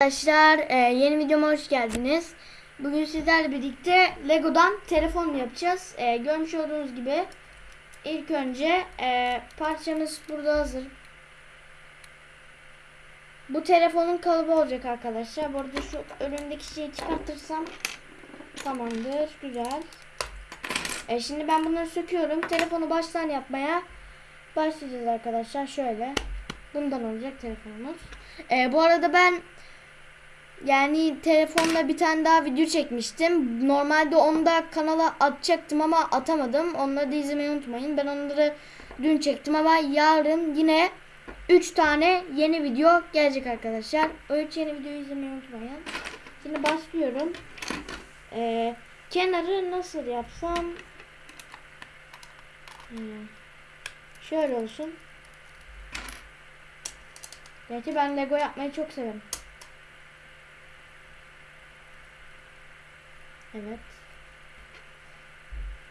Arkadaşlar e, yeni videoma hoş geldiniz. Bugün sizlerle birlikte Lego'dan telefon yapacağız. E, görmüş olduğunuz gibi ilk önce e, parçamız burada hazır. Bu telefonun kalıbı olacak arkadaşlar. Bu arada şu önündeki şeyi çıkartırsam tamamdır. Güzel. Şimdi ben bunları söküyorum. Telefonu baştan yapmaya başlayacağız arkadaşlar. Şöyle. Bundan olacak telefonumuz. Bu arada ben yani telefonda bir tane daha video çekmiştim. Normalde onu da kanala atacaktım ama atamadım. Onları da izlemeyi unutmayın. Ben onları dün çektim ama yarın yine 3 tane yeni video gelecek arkadaşlar. O 3 yeni videoyu izlemeyi unutmayın. Şimdi başlıyorum. Ee, kenarı nasıl yapsam? Hmm. Şöyle olsun. Gerçi ben Lego yapmayı çok severim. Evet.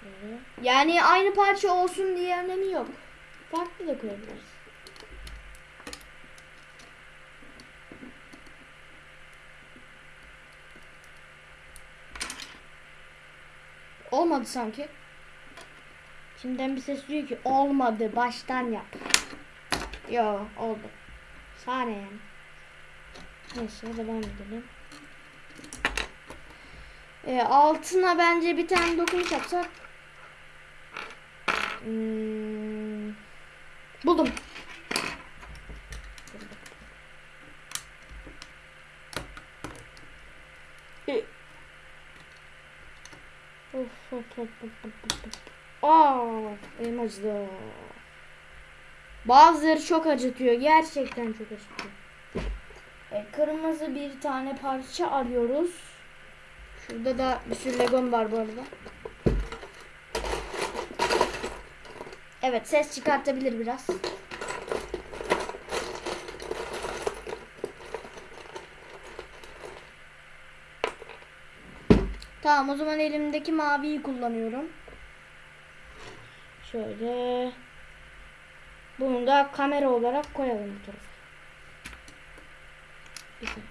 Böyle. Yani aynı parça olsun diye önemi yok. Farklı da koyabiliriz. Olmadı sanki. Şimdiden bir ses diyor ki olmadı baştan yap. Yo oldu. Yani. Neyse devam edelim. E, altına bence bir tane dokunuş yapsak. Hmm, buldum. Of of of of of of. Aa, elim. Bazıları çok acıtıyor. Gerçekten çok acıtıyor. E, kırmızı bir tane parça arıyoruz. Şurada da bir sürü legom var bu arada. Evet ses çıkartabilir biraz. Tamam o zaman elimdeki maviyi kullanıyorum. Şöyle. Bunu da kamera olarak koyalım bu tarafa. Güzel.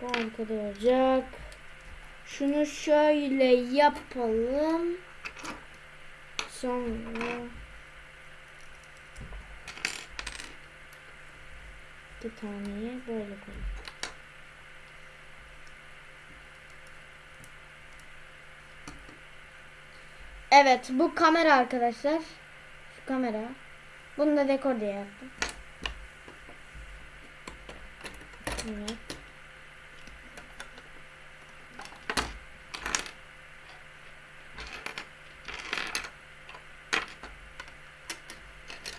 Bu arkada olacak. Şunu şöyle yapalım. Sonra bir taneyi böyle koyalım. Evet bu kamera arkadaşlar. Şu kamera. Bunu da dekor diye yaptım. Evet.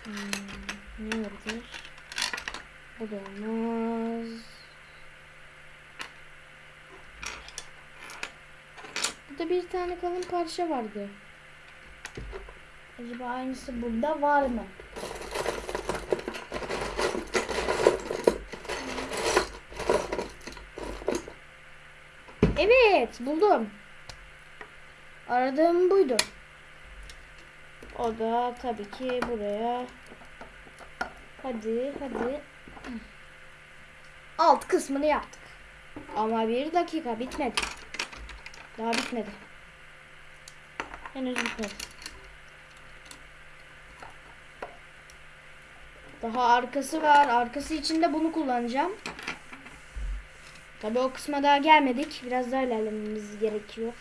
Hmm, ne olabilir? Bu da olmaz. Burada bir tane kalın parça vardı. Acaba aynısı burada var mı? Evet buldum. Aradığım buydu. O da tabii ki buraya. Hadi hadi. Alt kısmını yaptık. Ama bir dakika bitmedi. Daha bitmedi. Henüz bitmedi. Daha arkası var. Arkası için de bunu kullanacağım. Tabii o kısma daha gelmedik. Biraz daha ilerlememiz gerekiyor.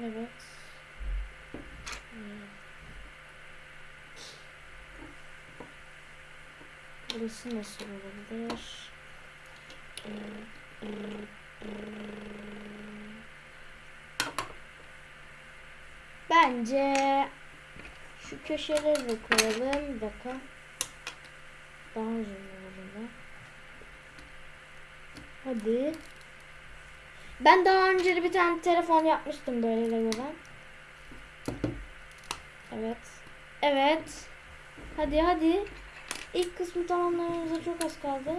Evet. Burası nasıl olabilir? Bence şu köşeleri de koyalım. Bir dakika. Daha uzun olur Hadi. Ben daha önce bir tane telefon yapmıştım böyle Lego'dan. Evet. Evet. Hadi hadi. İlk kısmı tamamlamamıza çok az kaldı.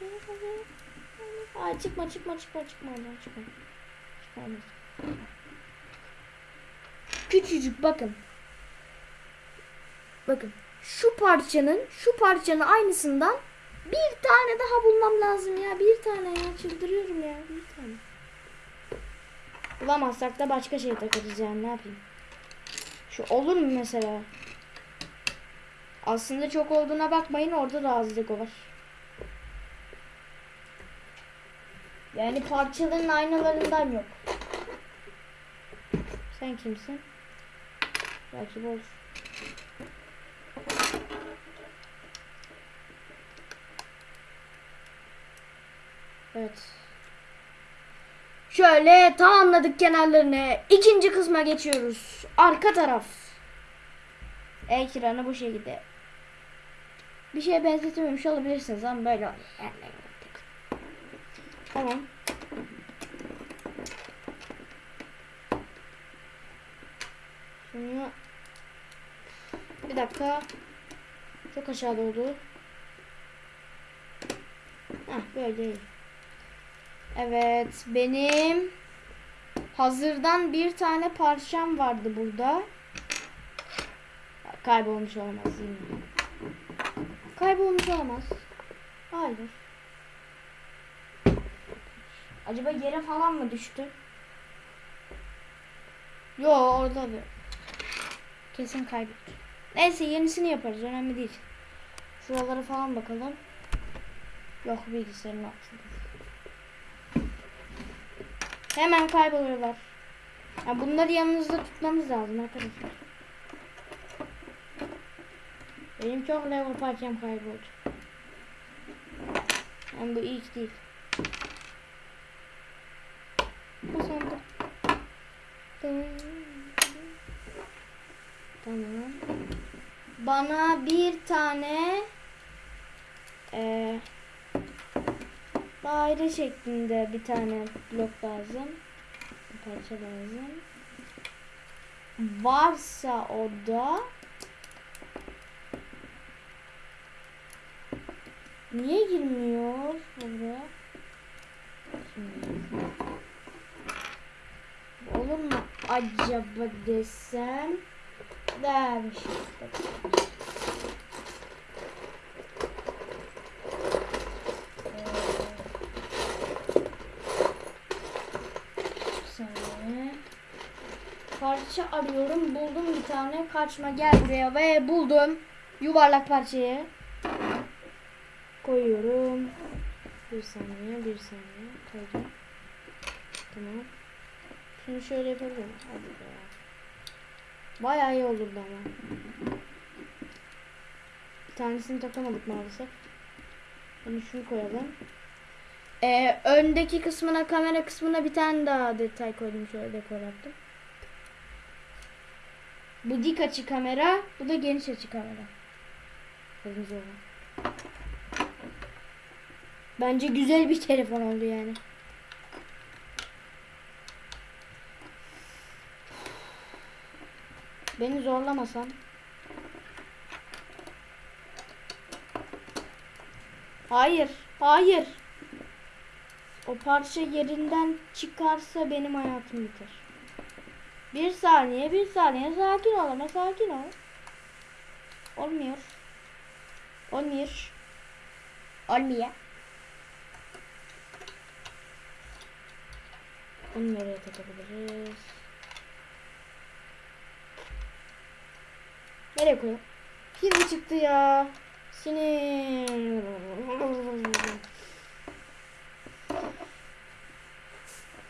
Hadi hadi. Ay çıkma çıkma çıkma çıkma oradan çıkma. Çıkma. küçücük bakın. Bakın şu parçanın şu parçanın aynısından bir tane daha bulmam lazım ya. Bir tane ya çıldırıyorum ya. Bir tane. Bulamazsak da başka şey takarız yani ne yapayım. Şu olur mu mesela? Aslında çok olduğuna bakmayın orada da azlık var. Yani parçaların aynalarından yok. Sen kimsin? Bu olur. Evet. Şöyle tamamladık kenarlarını. İkinci kısma geçiyoruz. Arka taraf. Ekranı bu şekilde. Bir şeye benzetememiş olabilirsiniz ama böyle oluyor. Tamam. Şunu bir dakika. Çok aşağıda oldu. Heh, böyle değil. Evet benim hazırdan bir tane parçam vardı burada. Kaybolmuş olamaz mi? Kaybolmuş olamaz. Hayır. Acaba yere falan mı düştü? Yo orada bir. Kesin kaybetti. Neyse yenisini yaparız önemli değil. Şuralara falan bakalım. Yok bilgisayarın altında. Hemen kayboluyorlar. Ya bunları yanınızda tutmanız lazım arkadaşlar. Benim çok level parçam kayboldu. Yani bu ilk değil. Bu sandık. Tamam. Bana bir tane eee daire şeklinde bir tane blok lazım. Bir parça lazım. Varsa o da Niye girmiyor buraya? Olur mu acaba desem? Dermiş. saniye. Parça arıyorum. Buldum bir tane. Kaçma gel buraya ve buldum. Yuvarlak parçayı. Koyuyorum. Bir saniye, bir saniye. Koydum. Tamam. Şunu şöyle yapalım. Hadi be. Bayağı iyi olurdu ama. Bir tanesini takamadık maalesef. Bunu şunu koyalım. Ee, öndeki kısmına kamera kısmına bir tane daha detay koydum şöyle dekor yaptım. Bu dik açı kamera, bu da geniş açı kamera. Kırmızı olan. Bence güzel bir telefon oldu yani. Beni zorlamasan. Hayır, hayır. O parça yerinden çıkarsa benim hayatım biter. Bir saniye, bir saniye. Sakin ol ama sakin ol. Olmuyor. Olmuyor. Olmuyor. Bunu nereye takabiliriz? Nereye koyalım? Pil çıktı ya. Sinir.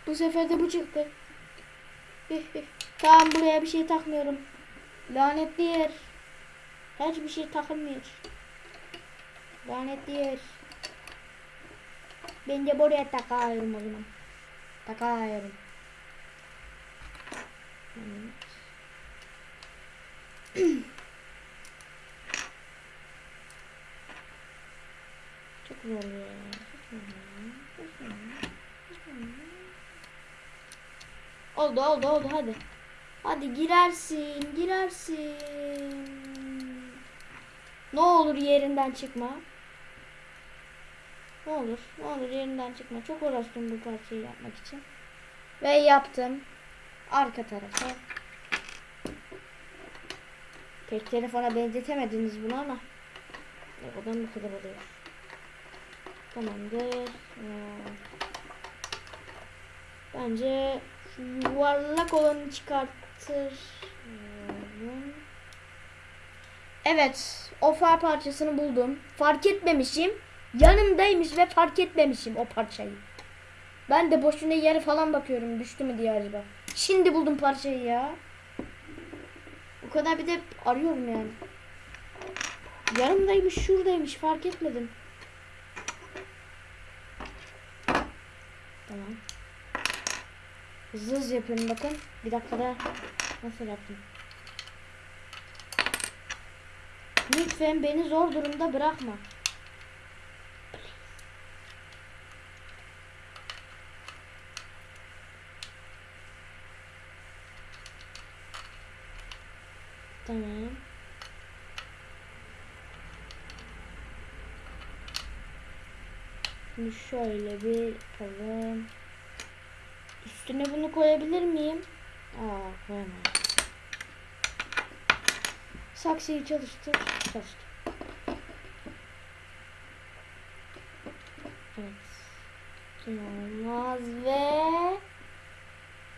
Bu sefer de bu çıktı. Tamam buraya bir şey takmıyorum. Lanetli yer. Hiçbir şey takılmıyor. Lanetli yer. Ben de buraya takıyorum o zaman. Takıyorum. Çok zor ya. Çok zor ya. Çok zor ya. Çok zor ya. Oldu oldu oldu hadi. Hadi girersin girersin. Ne olur yerinden çıkma. Ne olur ne olur yerinden çıkma. Çok uğraştım bu parçayı yapmak için. Ve yaptım. Arka tarafa. Pek telefona benzetemediniz bunu ama. Lego'dan bu kadar oluyor. Tamamdır. Ee, Bence şu yuvarlak olanı çıkartır. Evet, o far parçasını buldum. Fark etmemişim. Yanımdaymış ve fark etmemişim o parçayı. Ben de boşuna yere falan bakıyorum düştü mü diye acaba. Şimdi buldum parçayı ya. O kadar bir de arıyorum yani. Yanımdaymış, şuradaymış fark etmedim. Tamam. Hızlı hızlı yapıyorum bakın. Bir dakikada nasıl yaptım. Lütfen beni zor durumda bırakma. Tamam. Şimdi şöyle bir yapalım. Üstüne bunu koyabilir miyim? Aa koyamam. Saksıyı çalıştır. Çalıştır. Evet. Olmaz ve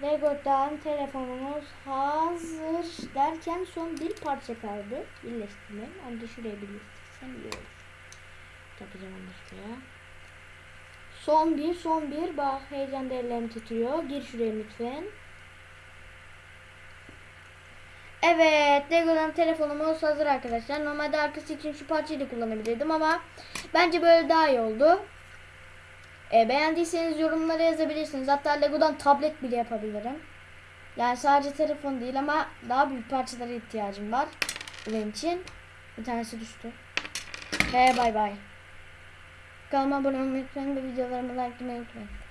Lego'dan telefonumuz hazır derken son bir parça kaldı. Birleştirme. Onu da şuraya birleştirsem iyi olur. Takacağım onu şuraya. Son bir, son bir. Bak heyecan ellerim titriyor. Gir şuraya lütfen. Evet, Lego'dan telefonumuz hazır arkadaşlar. Normalde arkası için şu parçayı da kullanabilirdim ama bence böyle daha iyi oldu. E, beğendiyseniz yorumlara yazabilirsiniz. Hatta Lego'dan tablet bile yapabilirim. Yani sadece telefon değil ama daha büyük parçalara ihtiyacım var. Benim için. Bir tanesi düştü. Ve bay bay. Kanalıma abone olmayı unutmayın ve videolarımı like etmeyi unutmayın.